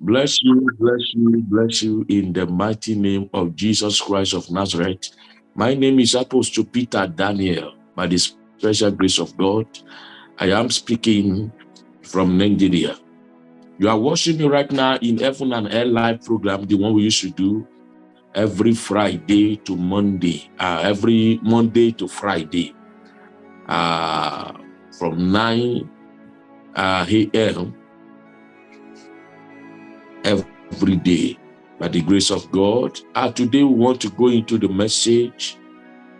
Bless you, bless you, bless you in the mighty name of Jesus Christ of Nazareth. My name is Apostle Peter Daniel. By the special grace of God, I am speaking from Nigeria. You are watching me right now in Heaven and Air Live program, the one we used to do every Friday to Monday, uh, every Monday to Friday, uh, from 9 uh, a.m every day by the grace of God. Uh, today we want to go into the message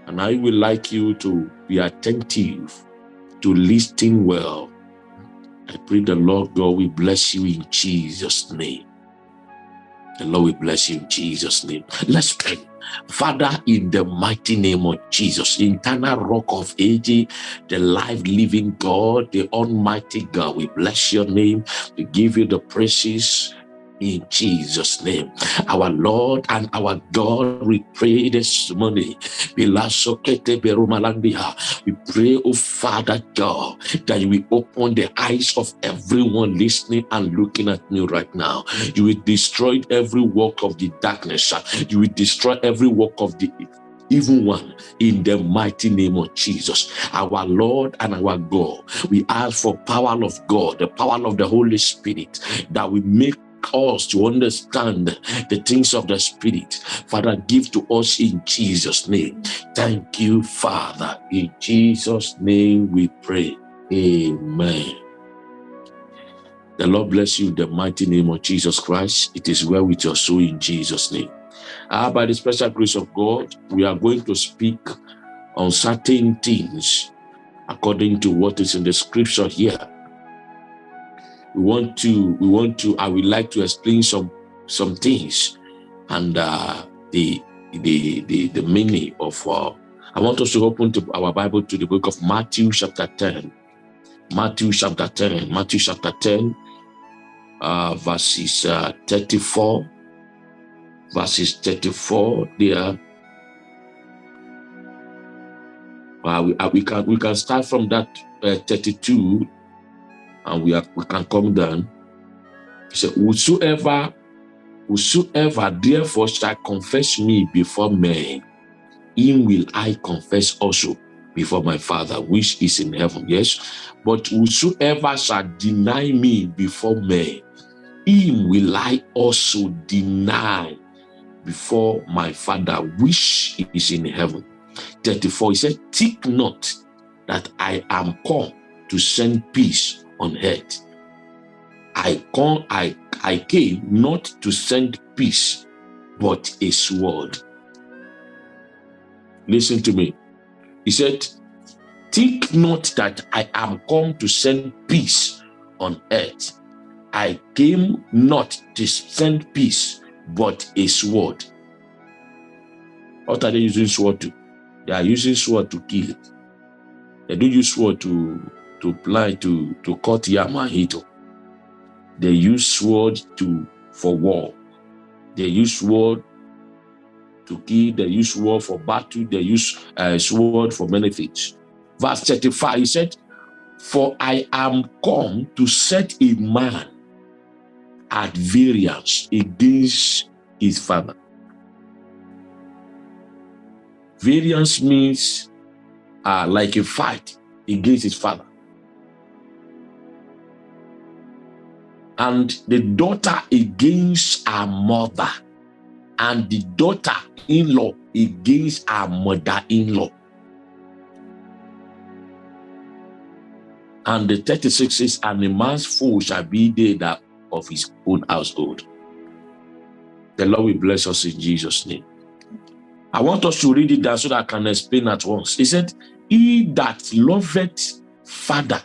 and I would like you to be attentive to listen well. I pray the Lord God will bless you in Jesus' name. The Lord will bless you in Jesus' name. Let's pray. Father, in the mighty name of Jesus, eternal rock of ages, the life living God, the almighty God, we bless your name. We give you the praises in Jesus' name. Our Lord and our God, we pray this morning. We pray, oh Father God, that you will open the eyes of everyone listening and looking at me right now. You will destroy every work of the darkness. You will destroy every work of the even one in the mighty name of Jesus, our Lord and our God. We ask for power of God, the power of the Holy Spirit that we make us to understand the things of the Spirit. Father, give to us in Jesus' name. Thank you, Father. In Jesus' name we pray. Amen. The Lord bless you in the mighty name of Jesus Christ. It is well with your soul in Jesus' name. Ah, by the special grace of God, we are going to speak on certain things according to what is in the scripture here we want to we want to i would like to explain some some things and uh the the the the meaning of uh i want us to open to our bible to the book of matthew chapter 10 matthew chapter 10 matthew chapter 10 uh verses uh 34 verses 34 there. Uh, we, uh, we can we can start from that uh, 32 and we, we can come down. He said, Whosoever, whosoever therefore shall confess me before men, him will I confess also before my Father, which is in heaven. Yes. But whosoever shall deny me before men, him will I also deny before my Father, which is in heaven. 34, he said, Think not that I am come to send peace on earth. I come, I, I came not to send peace, but a sword. Listen to me. He said, Think not that I am come to send peace on earth. I came not to send peace, but a sword. What are they using sword to? They are using sword to kill. They don't use sword to to apply to, to cut Yamahito. They use sword to for war. They use sword to kill, they use sword for battle, they use uh, sword for many things. Verse 35, he said, For I am come to set a man at variance against his father. Variance means uh, like a fight against his father. And the daughter against her mother, and the daughter-in-law against her mother-in-law. And the 36 says, and a man's foe shall be they that of his own household. The Lord will bless us in Jesus' name. I want us to read it down so that I can explain at once. He said, He that loveth father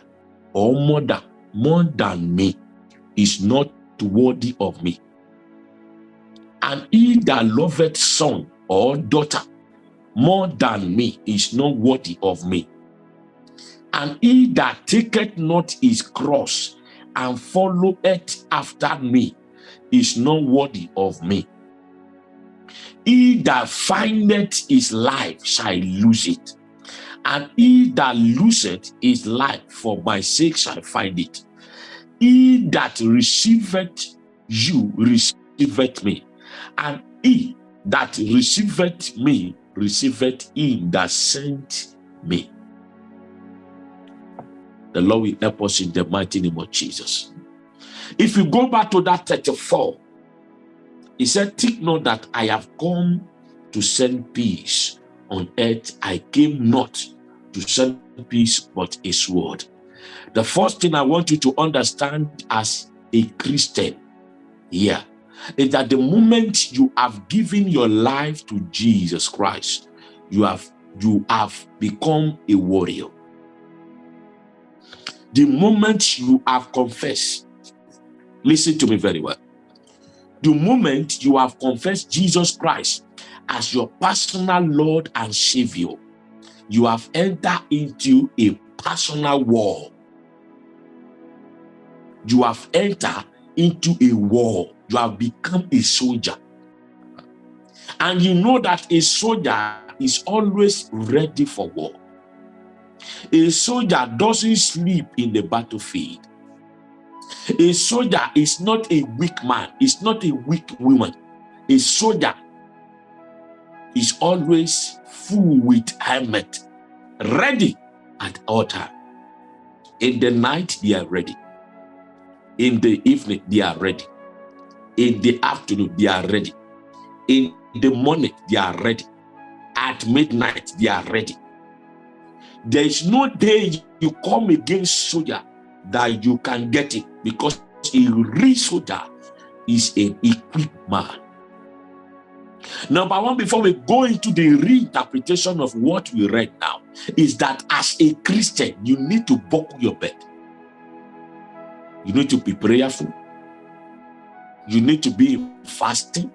or mother more than me is not worthy of me. And he that loveth son or daughter more than me is not worthy of me. And he that taketh not his cross and followeth after me is not worthy of me. He that findeth his life shall lose it, and he that loseth his life for my sake shall find it he that receiveth you receiveth me, and he that receiveth me receiveth him that sent me. The Lord will help us in the mighty name of Jesus. If you go back to that 34, he said, Think not that I have come to send peace on earth. I came not to send peace, but a sword. The first thing I want you to understand as a Christian here is that the moment you have given your life to Jesus Christ, you have you have become a warrior. The moment you have confessed, listen to me very well. The moment you have confessed Jesus Christ as your personal Lord and Savior, you have entered into a personal war. You have entered into a war. You have become a soldier. And you know that a soldier is always ready for war. A soldier doesn't sleep in the battlefield. A soldier is not a weak man, is not a weak woman. A soldier is always full with helmet, ready at all time. In the night, they are ready. In the evening, they are ready. In the afternoon, they are ready. In the morning, they are ready. At midnight, they are ready. There is no day you come against soldier that you can get it because a real soldier is an equipped man. Number one, before we go into the reinterpretation of what we read now, is that as a Christian, you need to buckle your bed. You need to be prayerful. You need to be fasting.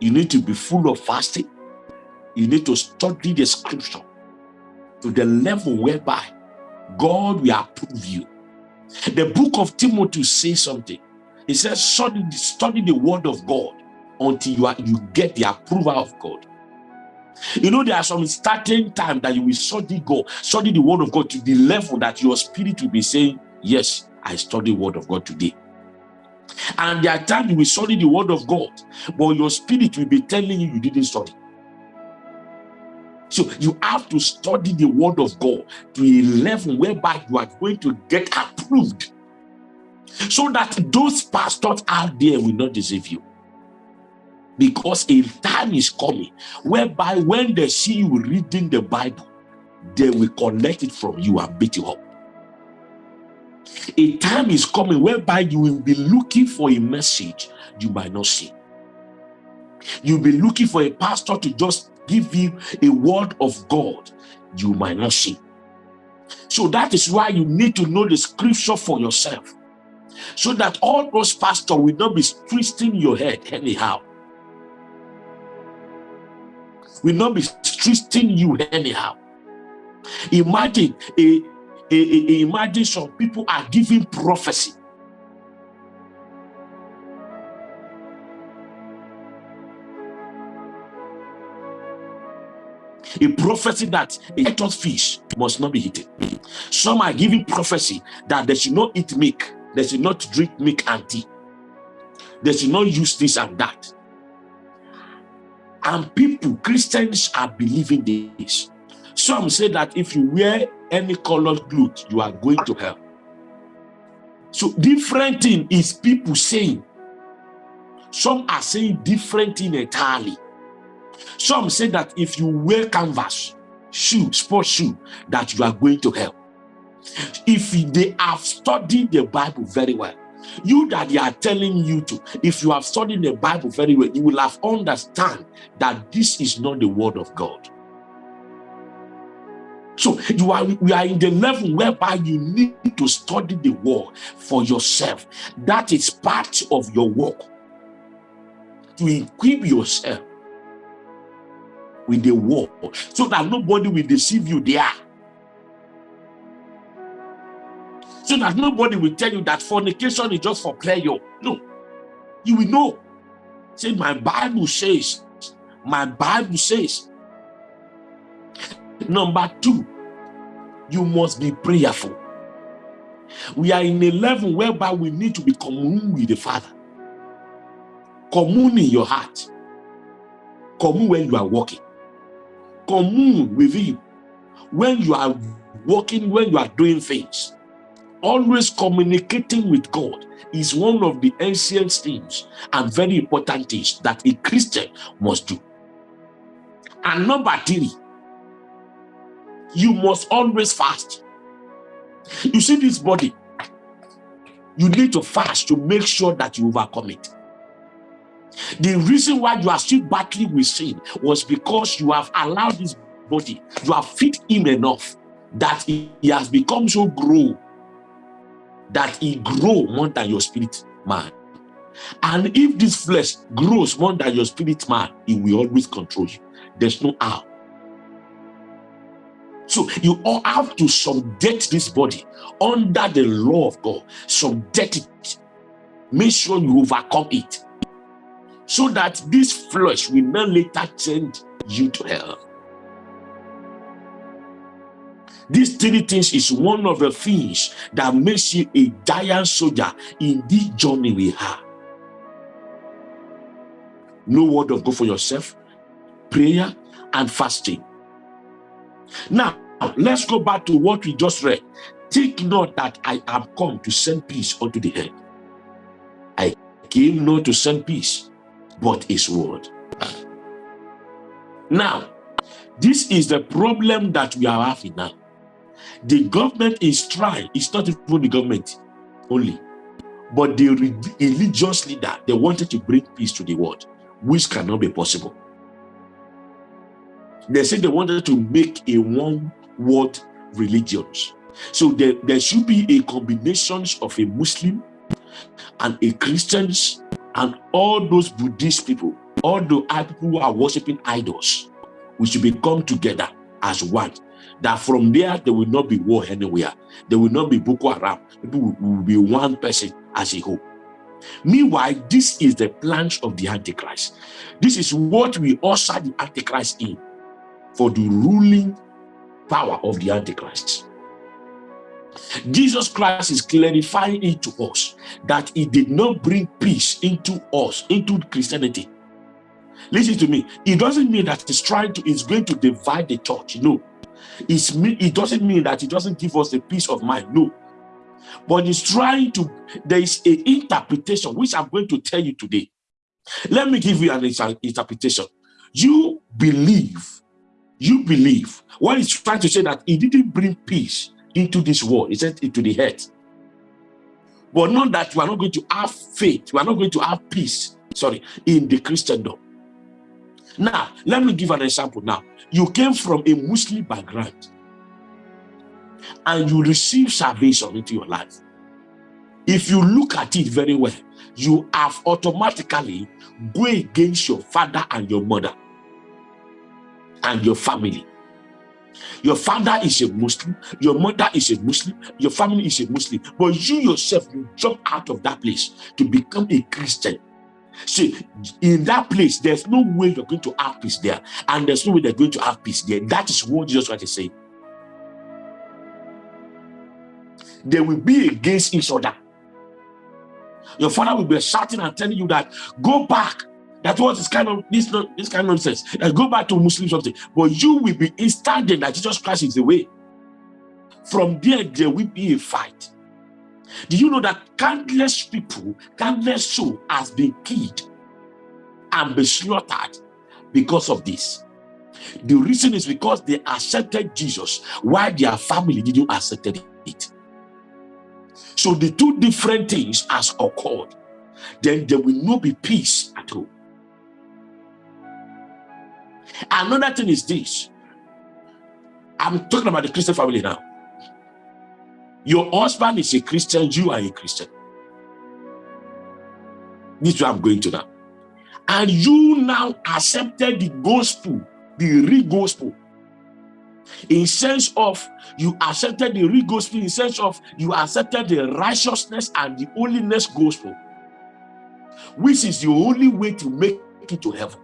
You need to be full of fasting. You need to study the scripture to the level whereby God will approve you. The book of Timothy says something. He says, study, study the word of God until you, are, you get the approval of God. You know, there are some starting time that you will study God, study the word of God to the level that your spirit will be saying, yes, I study the word of God today. And there are times you will study the word of God, but your spirit will be telling you you didn't study. So you have to study the word of God to a level whereby you are going to get approved. So that those pastors out there will not deceive you. Because a time is coming whereby when they see you reading the Bible, they will collect it from you and beat you up. A time is coming whereby you will be looking for a message you might not see. You'll be looking for a pastor to just give you a word of God you might not see. So that is why you need to know the scripture for yourself. So that all those pastors will not be twisting your head anyhow. Will not be twisting you anyhow. Imagine a, imagine some people are giving prophecy a prophecy that a tortoise fish must not be eaten. Some are giving prophecy that they should not eat milk, they should not drink milk and tea, they should not use this and that. And people, Christians are believing this. Some say that if you wear any colored clothes, you are going to hell. So different thing is people saying. Some are saying different thing entirely. Some say that if you wear canvas, shoe, sports shoe, that you are going to hell. If they have studied the Bible very well, you that they are telling you to, if you have studied the Bible very well, you will have understand that this is not the word of God. So you are we are in the level whereby you need to study the word for yourself. That is part of your work to equip yourself with the word so that nobody will deceive you there. So that nobody will tell you that fornication is just for pleasure. No. You will know. Say, my Bible says, my Bible says. Number two, you must be prayerful. We are in a level whereby we need to be commune with the Father. Commune in your heart. Commune when you are walking. Commune with him when you are walking, when you are doing things. Always communicating with God is one of the ancient things and very important things that a Christian must do. And number three, you must always fast. You see this body, you need to fast to make sure that you overcome it. The reason why you are still battling with sin was because you have allowed this body, you have fit him enough that he, has become so grow that he grow more than your spirit man. And if this flesh grows more than your spirit man, it will always control you. There's no how. So you all have to subject this body under the law of God. Subject it. Make sure you overcome it. So that this flesh will not later change you to hell. These three things is one of the things that makes you a giant soldier in this journey we have. No word of God for yourself, prayer and fasting. Now, let's go back to what we just read. Take note that I am come to send peace unto the earth. I came not to send peace, but his word. Now, this is the problem that we are having now. The government is trying, it's not even the government only, but the religious leader, they wanted to bring peace to the world, which cannot be possible. They said they wanted to make a one world religion. So there, there should be a combination of a Muslim and a Christians and all those Buddhist people, all the people who are worshiping idols, we should become together as one. That from there, there will not be war anywhere. There will not be Boko Haram. People will, will be one person as a whole. Meanwhile, this is the plans of the Antichrist. This is what we usher the Antichrist in for the ruling power of the Antichrist. Jesus Christ is clarifying it to us that he did not bring peace into us, into Christianity. Listen to me. It doesn't mean that he's trying to, he's going to divide the church. No. It's, it doesn't mean that he doesn't give us the peace of mind. No. But he's trying to, there is an interpretation, which I'm going to tell you today. Let me give you an interpretation. You believe you believe. What he's trying to say that he didn't bring peace into this world. He said into the head. But not that you are not going to have faith. You are not going to have peace sorry in the christendom. Now let me give an example now. You came from a muslim background and you receive salvation into your life. If you look at it very well you have automatically go against your father and your mother and your family. Your father is a Muslim, your mother is a Muslim, your family is a Muslim, but you yourself, you jump out of that place to become a Christian. See, in that place, there's no way you're going to have peace there, and there's no way they're going to have peace there. That is what Jesus Christ is saying. They will be against each other. Your father will be shouting and telling you that, go back, that was this kind of this this kind of nonsense. Go back to Muslim something. But you will be instantly that Jesus Christ is the way. From there, there will be a fight. Do you know that countless people, countless soul has been killed and been slaughtered because of this? The reason is because they accepted Jesus while their family didn't accept it. So the two different things has occurred. Then there will not be peace at all. Another thing is this. I'm talking about the Christian family now. Your husband is a Christian, you are a Christian. This is where I'm going to now. And you now accepted the gospel, the real gospel. In sense of you accepted the real gospel, in sense of you accepted the righteousness and the holiness gospel, which is the only way to make it to heaven.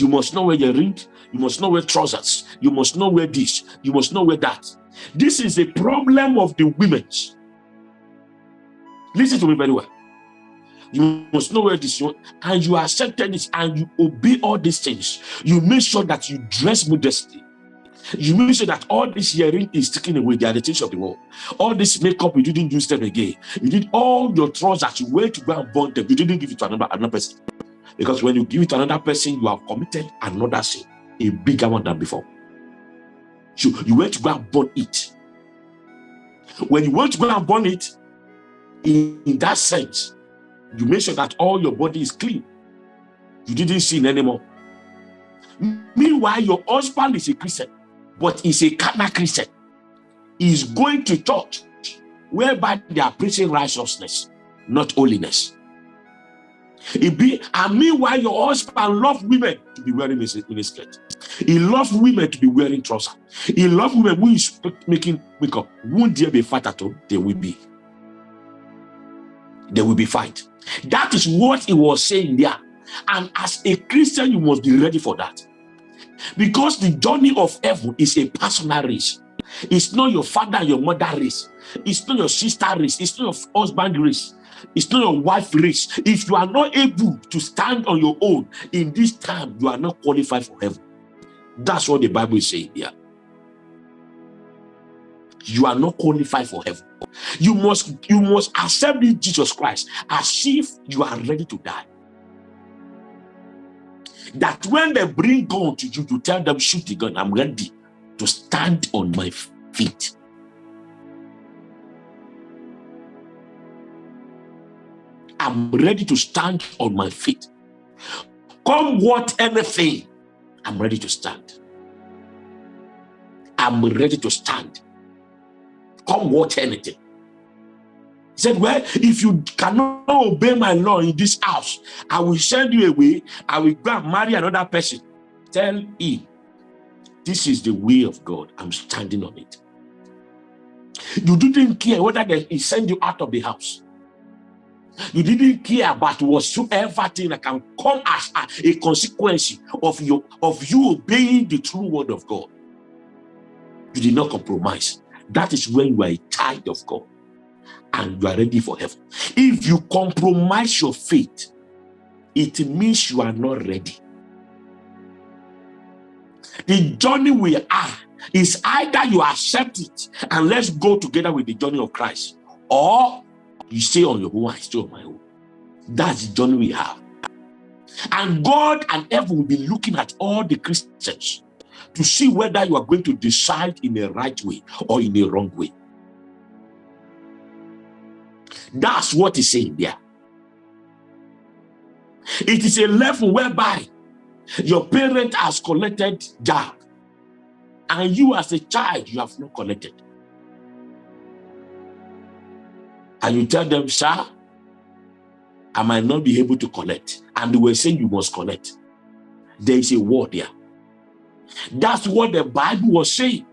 You must not wear your ring. You must not wear trousers. You must not wear this. You must not wear that. This is a problem of the women. Listen to me very well. You must know where this is, and you accepted this, and you obey all these things. You make sure that you dress modestly. You make sure that all this hearing is taken away. The things of the world. All this makeup, you didn't use them again. You did all your trousers, you went to go and burn them. You didn't give it to another, another person. Because when you give it to another person, you have committed another sin, a bigger one than before. So you went to go and burn it. When you went to go and burn it, in, in that sense, you make sure that all your body is clean. You didn't sin anymore. Meanwhile, your husband is a Christian, but he's a carnal Christian. He's going to church whereby they are preaching righteousness, not holiness. It be, and meanwhile, your husband loves women to be wearing a skirt. He loves women to be wearing trousers. He loves women who is making makeup. Won't there be fight at all? There will be. There will be fight. That is what he was saying there. And as a Christian, you must be ready for that. Because the journey of heaven is a personal race. It's not your father your mother race. It's not your sister race. It's not your husband race. It's not your wife race. If you are not able to stand on your own in this time, you are not qualified for heaven. That's what the Bible is saying here. You are not qualified for heaven. You must, you must accept Jesus Christ as if you are ready to die. That when they bring gun to you, to tell them, shoot the gun, I'm ready to stand on my feet. I'm ready to stand on my feet. Come what anything, I'm ready to stand. I'm ready to stand. Come what anything. He said, well, if you cannot obey my law in this house, I will send you away. I will go and marry another person. Tell him, this is the way of God. I'm standing on it. You didn't care whether he sent you out of the house. You didn't care about whatsoever thing that can come as a, consequence of your of you obeying the true word of God. You did not compromise. That is when you are a child of God and you are ready for heaven. If you compromise your faith, it means you are not ready. The journey we are is either you accept it and let's go together with the journey of Christ, or you stay on your own, I stay on my own. That's the journey we have. And God and heaven will be looking at all the Christians to see whether you are going to decide in a right way or in a wrong way. That's what he's saying there. It is a level whereby your parent has collected job and you as a child, you have not collected. And you tell them, sir, I might not be able to collect. And they were saying you must collect. There is a word there. That's what the Bible was saying.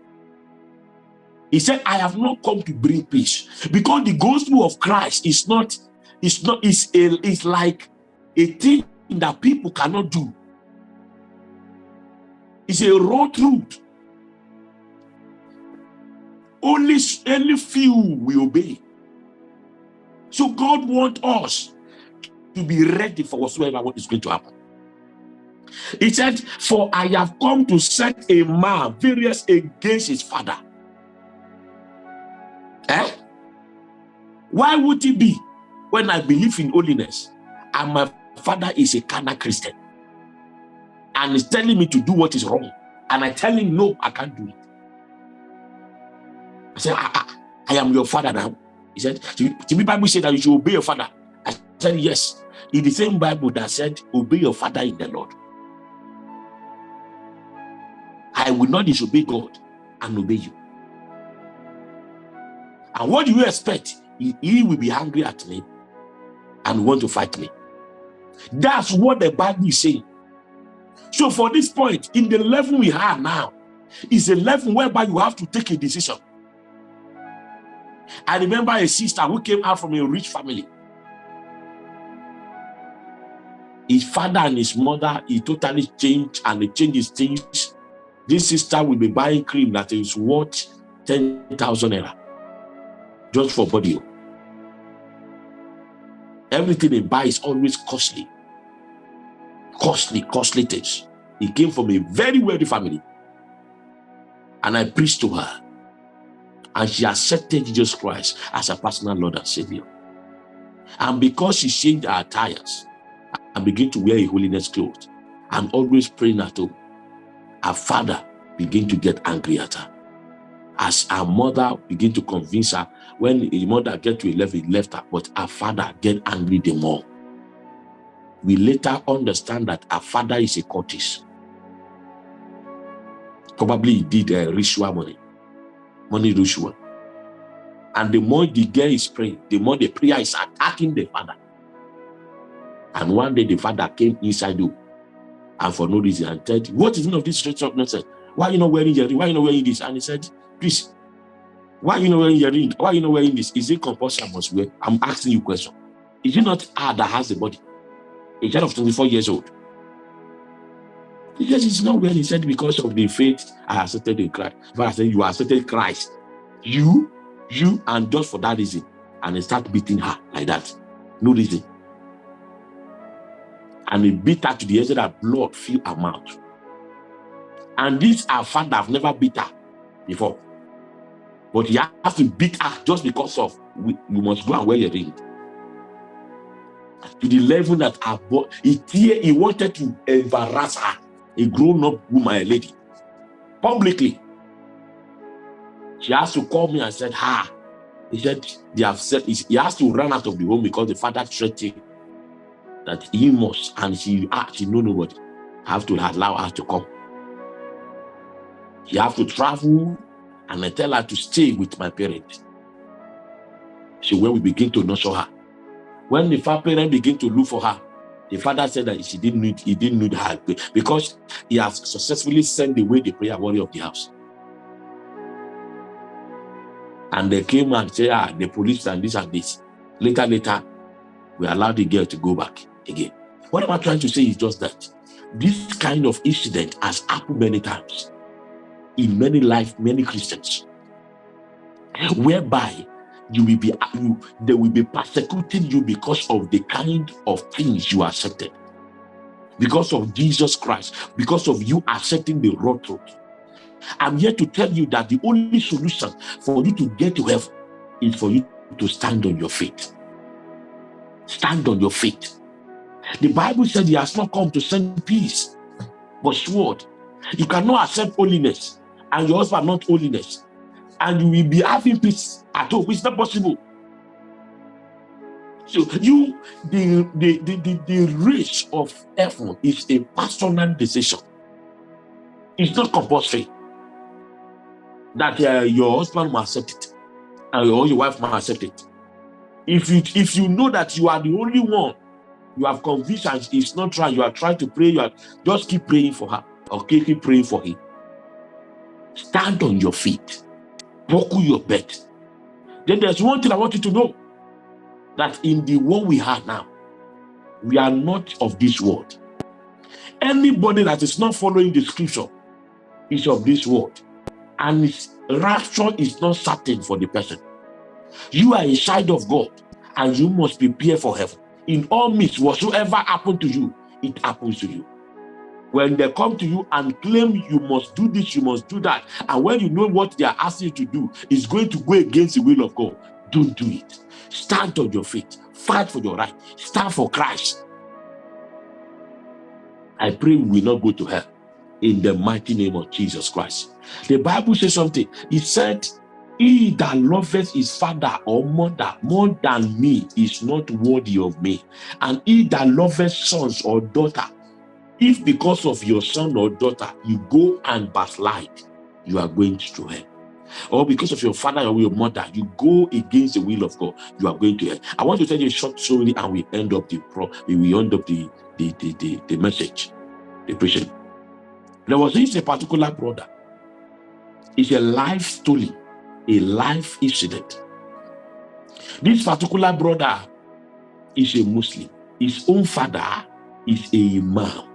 He said, I have not come to bring peace. Because the gospel of Christ is not, it's not, it's, a, it's like a thing that people cannot do. It's a raw truth. Only, only few will obey. So God wants us to be ready for whatsoever what is going to happen. He said, For I have come to set a man various against his father. Eh? Why would it be when I believe in holiness and my father is a carnal Christian and is telling me to do what is wrong and I tell him, no, I can't do it. I said, I, I, I am your father now. He said, the Bible said that you should obey your father. I said, yes. In the same Bible that said, obey your father in the Lord. I will not disobey God and obey you. And what do you expect? He, he will be angry at me and want to fight me. That's what the Bible is saying. So for this point, in the level we have now, is a level whereby you have to take a decision. I remember a sister who came out from a rich family. His father and his mother, he totally changed and he changed his things. This sister will be buying cream that is worth 10,000 naira just for body. Everything they buy is always costly. Costly, costly things. He came from a very wealthy family. And I preached to her. And she accepted Jesus Christ as her personal Lord and Savior. And because she changed her attires and began to wear a holiness clothes and always praying at home, her father began to get angry at her. As her mother began to convince her, when the mother get to a level, he left her, but her father get angry the more. We later understand that her father is a cultist. Probably he did uh, ritual money, money ritual. And the more the girl is praying, the more the prayer is attacking the father. And one day the father came inside you and for no reason and said, What is none of this straight up nonsense? Why are you not wearing your ring? Why are you not wearing this? And he said, Please, why are you not wearing your ring? Why are you not wearing this? Is it compulsory I must wear? I'm asking you a question. Is it not her that has the body? A child of 24 years old. Because it's not well, he said, because of the faith I accepted in Christ. But I said, you accepted Christ. You, you, and just for that reason. And he start beating her like that. No reason. And he beat her to the edge that blood filled her mouth. And this our father have never beat her before. But he has to beat her just because of you must go and wear your ring. To the level that her he, he wanted to embarrass her a grown-up woman, a lady, publicly. She has to call me and said, ha. He said, they have said, he has to run out of the home because the father threatened that he must, and she, ah, she know nobody, have to allow her to come. He have to travel and I tell her to stay with my parents. So when we begin to nurture her, when the father parent begin to look for her, the father said that she didn't need, he didn't need her because he has successfully sent away the prayer warrior of the house. And they came and said, ah, the police and this and this. Later, later, we allowed the girl to go back again. What am I trying to say is just that this kind of incident has happened many times in many life, many Christians, whereby you will be you, they will be persecuting you because of the kind of things you accepted. Because of jesus christ because of you accepting the raw truth. I'm here to tell you that the only solution for you to get to heaven is for you to stand on your feet. Stand on your feet. The bible said he has not come to send peace but sword. You cannot accept holiness and your husband not holiness and you will be having peace at home. It's not possible. So you, the the the the, the race of heaven is a personal decision. It's not compulsory that uh, your husband must accept it and your, your wife must accept it. If you if you know that you are the only one, you have conviction it's not right, you are trying to pray, you are just keep praying for her or keep praying for him. Stand on your feet buckle your belt. Then there's one thing I want you to know that in the world we have now, we are not of this world. Anybody that is not following the scripture is of this world, and its rapture is not certain for the person. You are a child of God, and you must prepare for heaven. In all means, whatsoever happened to you, it happens to you when they come to you and claim you must do this, you must do that, and when you know what they are asking you to do is going to go against the will of God, don't do it. Stand on your feet, fight for your right, stand for Christ. I pray we will not go to hell in the mighty name of Jesus Christ. The Bible says something. It said, he that loveth his father or mother more than me is not worthy of me. And he that loveth sons or daughter if because of your son or daughter, you go and backslide, you are going to hell. Or because of your father or your mother, you go against the will of God, you are going to hell. I want to tell you a short story and we end up the pro we end up the the the, the, the message, the preaching. There was this a particular brother. It's a life story, a life incident. This particular brother is a Muslim. His own father is a imam.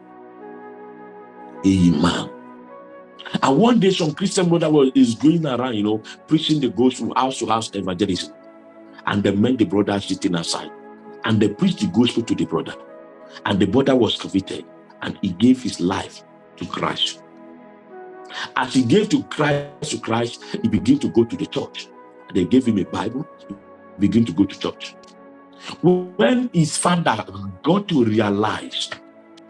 Amen. And one day, some Christian brother was, is going around, you know, preaching the gospel house to house evangelism. And the men, the brother sitting aside. And they preached the gospel to the brother. And the brother was convicted and he gave his life to Christ. As he gave to Christ to Christ, he began to go to the church. They gave him a Bible, he began to go to church. When his father got to realize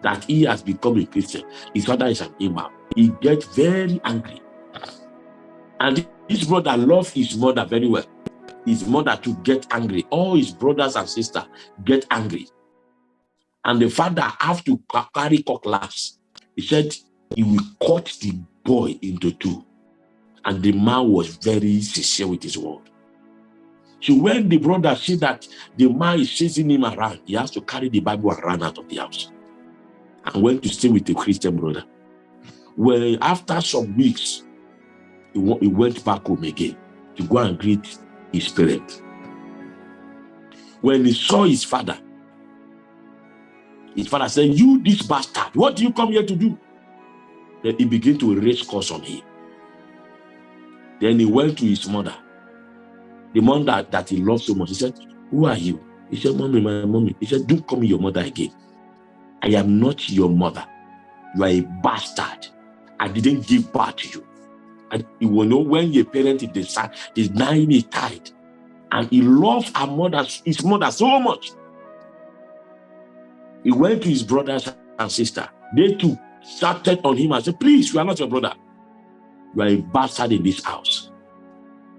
that he has become a Christian, his father is an imam, he gets very angry. And his brother loved his mother very well. His mother to get angry. All his brothers and sisters get angry. And the father have to carry cutlass. He said he will cut the boy into two. And the man was very sincere with his word. So when the brother see that the man is chasing him around, he has to carry the Bible and run out of the house. And went to stay with the Christian brother. Well, after some weeks, he went back home again to go and greet his parents. When he saw his father, his father said, you this bastard, what do you come here to do? Then he began to raise curse on him. Then he went to his mother, the mother that, that he loved so much. He said, who are you? He said, mommy, my mommy. He said, don't call me your mother again. I am not your mother. You are a bastard. I didn't give birth to you. And you will know when your parent is the son, is nine. And he loved her mother, his mother so much he went to his brothers and sister. They too started on him and said, please, we are not your brother. You are a bastard in this house.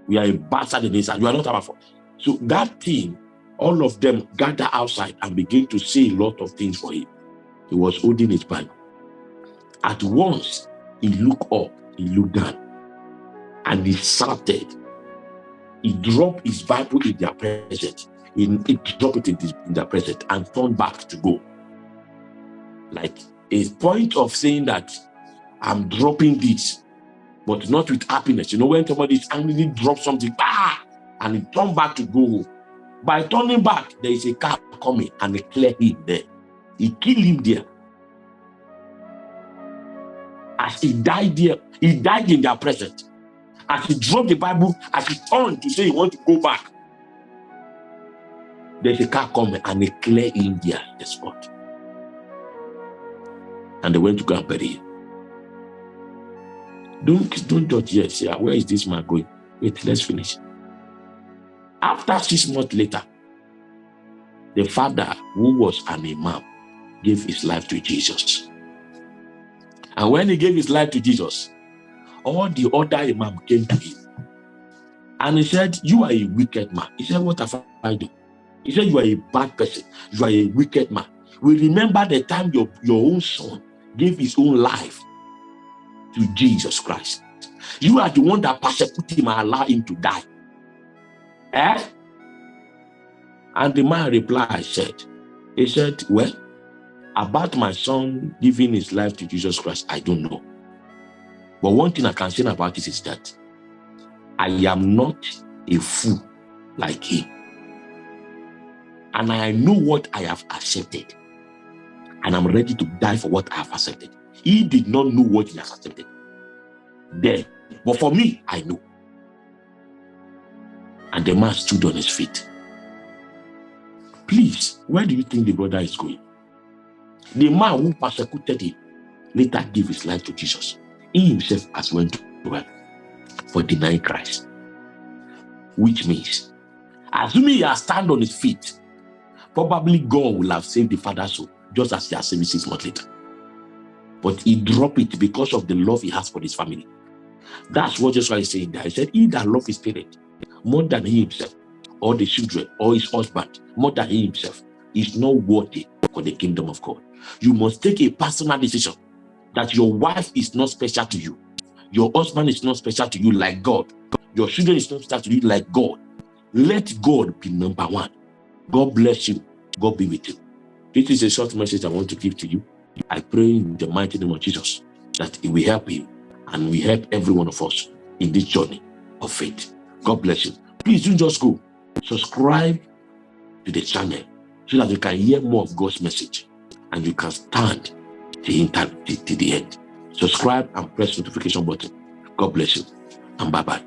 We are a bastard in this house. You are not our father. So that thing, all of them gather outside and begin to say a lot of things for him. He was holding his Bible. At once, he looked up, he looked down, and he shouted. He dropped his Bible in their presence. He, he dropped it in, this, in their presence and turned back to go like a point of saying that I'm dropping this, but not with happiness. You know, when somebody is angry, drop something, bah, and he turn back to go By turning back, there is a car coming and they clear him there. He killed him there. As he died there, he died in their presence. As he dropped the Bible, as he turned to say he want to go back, there's a car coming and they clear him there, the spot and they went to go and bury him. Don't, don't judge yet. Say, ah, where is this man going? Wait, let's finish. After six months later, the father, who was an imam, gave his life to Jesus. And when he gave his life to Jesus, all the other imam came to him. And he said, you are a wicked man. He said, what have I done? He said, you are a bad person. You are a wicked man. We remember the time your, your own son gave his own life to Jesus Christ. You are the one that persecuted him and allowed him to die. Eh? And the man replied, said, he said, well, about my son giving his life to Jesus Christ, I don't know. But one thing I can say about this is that I am not a fool like him. And I know what I have accepted and I'm ready to die for what I have accepted. He did not know what he has accepted. Then, but for me, I know. And the man stood on his feet. Please, where do you think the brother is going? The man who persecuted him later gave his life to Jesus. He himself has went to hell for denying Christ. Which means, assuming he has stand on his feet, probably God will have saved the father's soul just as he has saved six months later. But he dropped it because of the love he has for his family. That's what Jesus is saying there. He said, he that love his parent more than he himself, or the children, or his husband, more than he himself, is not worthy for the kingdom of God. You must take a personal decision that your wife is not special to you. Your husband is not special to you like God. Your children is not special to you like God. Let God be number one. God bless you. God be with you. This is a short message I want to give to you. I pray in the mighty name of Jesus that it will help you and we help every one of us in this journey of faith. God bless you. Please don't just go. Subscribe to the channel so that you can hear more of God's message and you can stand to the end. Subscribe and press notification button. God bless you and bye-bye.